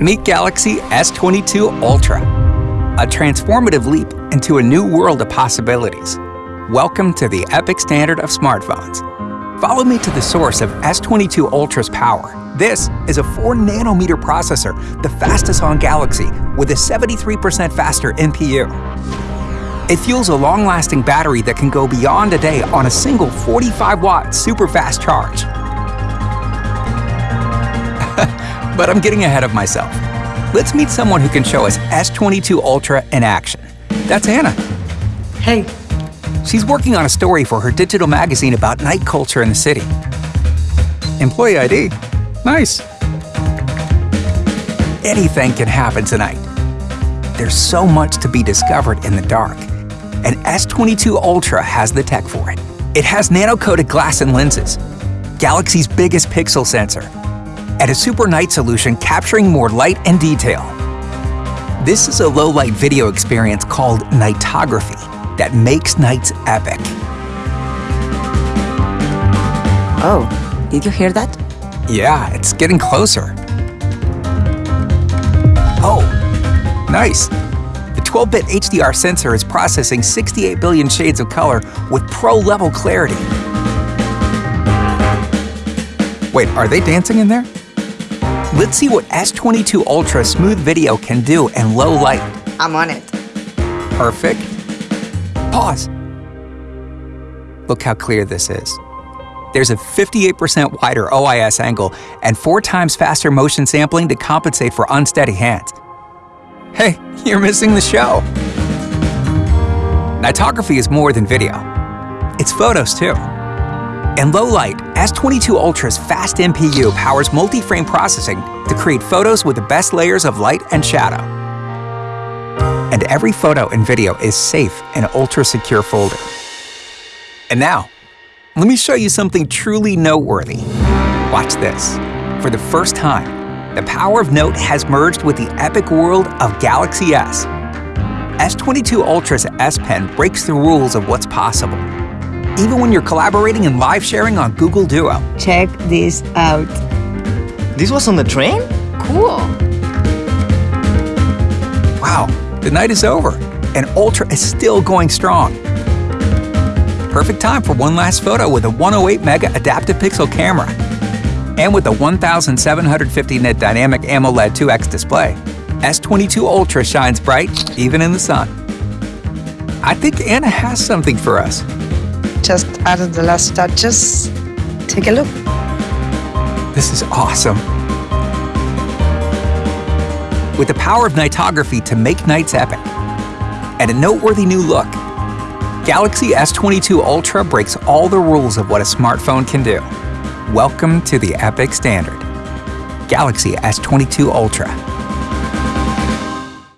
Meet Galaxy S22 Ultra, a transformative leap into a new world of possibilities. Welcome to the epic standard of smartphones. Follow me to the source of S22 Ultra's power. This is a 4 nanometer processor, the fastest on Galaxy, with a 73% faster NPU. It fuels a long-lasting battery that can go beyond a day on a single 45 watt super fast charge. But I'm getting ahead of myself. Let's meet someone who can show us S22 Ultra in action. That's Anna. Hey. She's working on a story for her digital magazine about night culture in the city. Employee ID? Nice. Anything can happen tonight. There's so much to be discovered in the dark, and S22 Ultra has the tech for it. It has nano-coated glass and lenses, Galaxy's biggest pixel sensor, and a super night solution capturing more light and detail. This is a low-light video experience called nightography that makes nights epic. Oh, did you hear that? Yeah, it's getting closer. Oh, nice. The 12-bit HDR sensor is processing 68 billion shades of color with pro-level clarity. Wait, are they dancing in there? Let's see what S22 Ultra Smooth Video can do in low light. I'm on it. Perfect. Pause. Look how clear this is. There's a 58% wider OIS angle and four times faster motion sampling to compensate for unsteady hands. Hey, you're missing the show. Nightography is more than video. It's photos too. In low light, S22 Ultra's fast NPU powers multi-frame processing to create photos with the best layers of light and shadow. And every photo and video is safe in an ultra-secure folder. And now, let me show you something truly noteworthy. Watch this. For the first time, the power of Note has merged with the epic world of Galaxy S. S22 Ultra's S Pen breaks the rules of what's possible even when you're collaborating and live sharing on Google Duo. Check this out. This was on the train? Cool. Wow, the night is over, and Ultra is still going strong. Perfect time for one last photo with a 108 mega adaptive pixel camera. And with a 1750 nit dynamic AMOLED 2X display, S22 Ultra shines bright even in the sun. I think Anna has something for us just added the last touches. Take a look. This is awesome. With the power of nightography to make nights epic, and a noteworthy new look, Galaxy S22 Ultra breaks all the rules of what a smartphone can do. Welcome to the epic standard. Galaxy S22 Ultra.